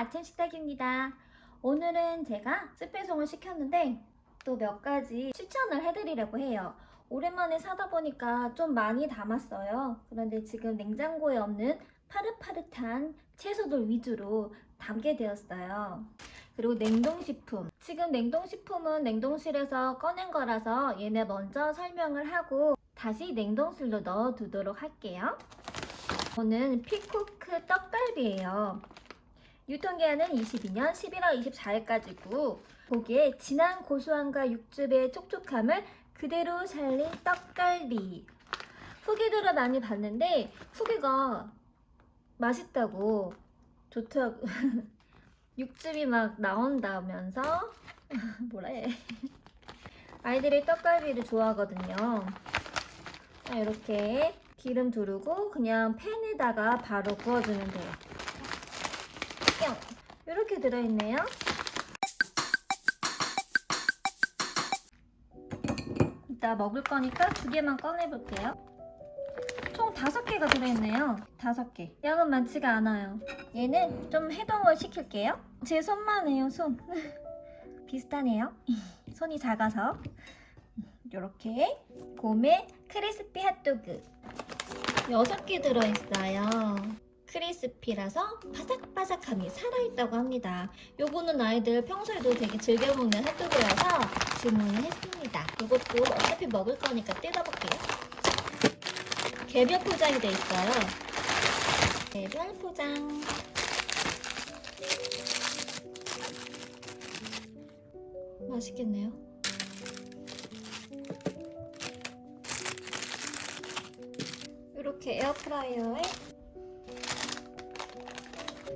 아침 식탁입니다. 오늘은 제가 스페송을 시켰는데 또 몇 가지 추천을 해드리려고 해요. 오랜만에 사다 보니까 좀 많이 담았어요. 그런데 지금 냉장고에 없는 파릇파릇한 채소들 위주로 담게 되었어요. 그리고 냉동식품. 지금 냉동식품은 냉동실에서 꺼낸 거라서 얘네 먼저 설명을 하고 다시 냉동실로 넣어 두도록 할게요. 저는 피코크 떡갈비예요. 유통기한은 22년 11월 24일까지고 고기에 진한 고소함과 육즙의 촉촉함을 그대로 살린 떡갈비. 후기들을 많이 봤는데 후기가 맛있다고 좋다고. 육즙이 막 나온다면서? 해? 아이들이 떡갈비를 좋아하거든요. 자, 이렇게 기름 두르고 그냥 팬에다가 바로 구워주면 돼요 뿅! 이렇게 들어있네요. 이따 먹을 거니까 두 개만 꺼내볼게요. 총 다섯 개가 들어있네요. 다섯 개. 양은 많지가 않아요. 얘는 좀 해동을 시킬게요. 제 손만 해요 손. 비슷하네요. 손이 작아서. 이렇게. 곰의 크리스피 핫도그. 6개 들어있어요 크리스피라서 바삭바삭함이 살아있다고 합니다. 요거는 아이들 평소에도 되게 즐겨 먹는 핫도그여서 주문을 했습니다. 이것도 어차피 먹을 거니까 뜯어볼게요. 개별 포장이 돼 있어요. 개별 포장. 맛있겠네요. 이렇게 에어프라이어에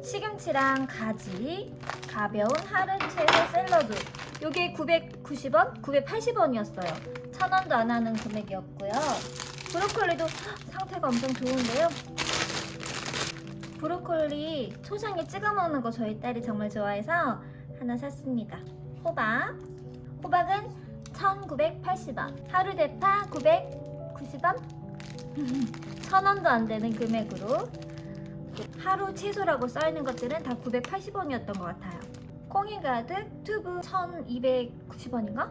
시금치랑 가지, 가벼운 하루 채소 샐러드. 이게 990원? 980원이었어요. 1000원도 안 하는 금액이었고요. 브로콜리도 상태가 엄청 좋은데요. 브로콜리 초장에 찍어 먹는 거 저희 딸이 정말 좋아해서 하나 샀습니다. 호박. 호박은 1980원. 하루 대파 990원? 1000원도 안 되는 금액으로 하루 채소라고 써있는 것들은 다 980원이었던 것 같아요. 콩이 가득 튜브 1290원인가?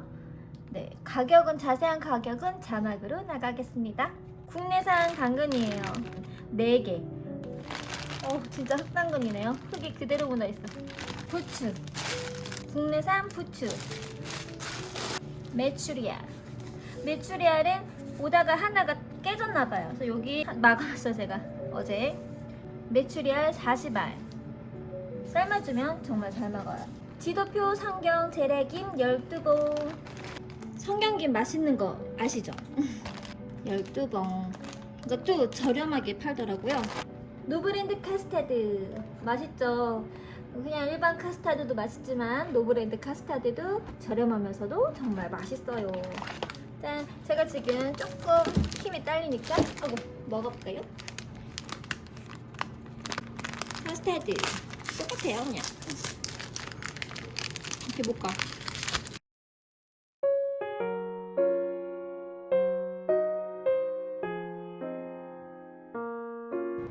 네 가격은 자세한 가격은 자막으로 나가겠습니다. 국내산 당근이에요. 4개. 어 진짜 흑당근이네요. 흙이 그대로 묻어있어. 부추. 국내산 부추. 메추리알. 메추리알은 오다가 하나가 깨졌나봐요. 그래서 여기 막아놨어요 제가. 어제 메추리알 40알. 삶아주면 정말 잘 먹어요. 지도표 성경 재래김 12봉. 성경김 맛있는 거 아시죠? 12봉. 이것도 저렴하게 팔더라고요. 노브랜드 카스타드. 맛있죠? 그냥 일반 카스타드도 맛있지만 노브랜드 카스타드도 저렴하면서도 정말 맛있어요. 짠 제가 지금 조금 힘이 딸리니까 하고 먹어볼까요? 카스타드 똑같아요 그냥. 이렇게 볶아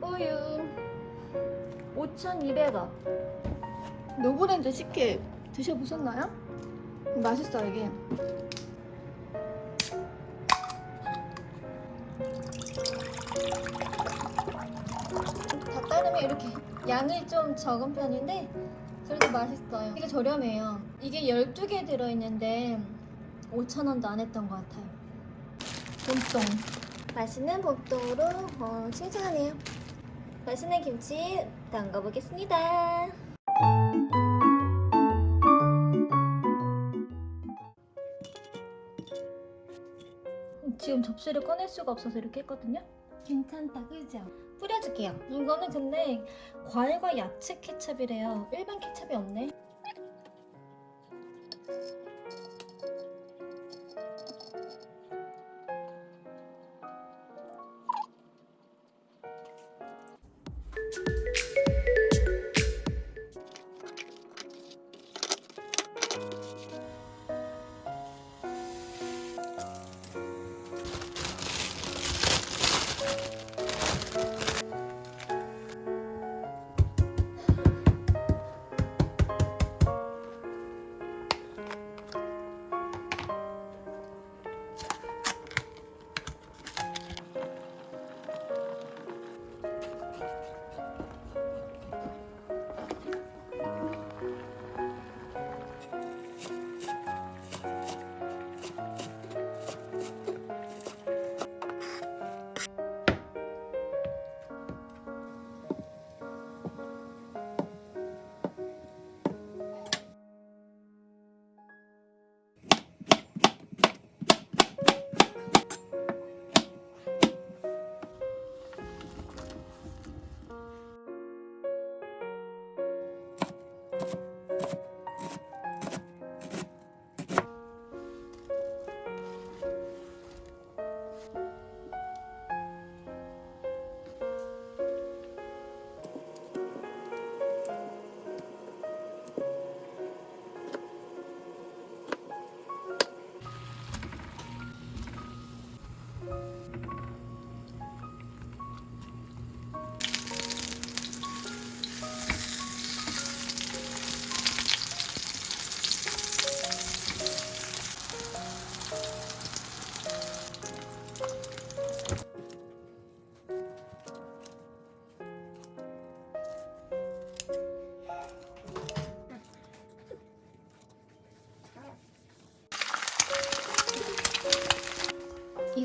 우유. 5,200원. 노브랜드 식혜 드셔보셨나요? 맛있어요 이게 다 따르면 이렇게 양이 좀 적은 편인데 그래도 맛있어요. 이게 저렴해요. 이게 12개 들어있는데 5,000원도 안 했던 것 같아요. 봄동. 맛있는 봄동으로 어, 칭찬하네요. 맛있는 김치 담가보겠습니다. 지금 접시를 꺼낼 수가 없어서 이렇게 했거든요 괜찮다 그죠? 뿌려줄게요. 이거는 근데 과일과 야채 케첩이래요. 일반 케첩이 없네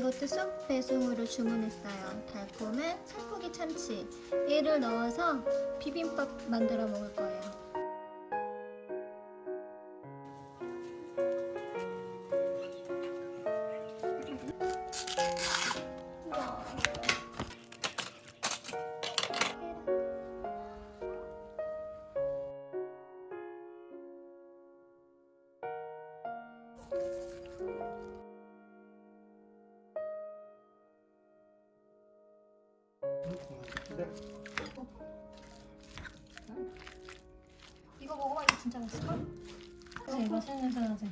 이것도 쑥 배송으로 주문했어요. 달콤한 살코기 참치. 얘를 넣어서 비빔밥 만들어 먹을 거예요. 돼? 이거 먹어봐 이거 진짜 맛있어. 그래 맛있는 냄새 나지.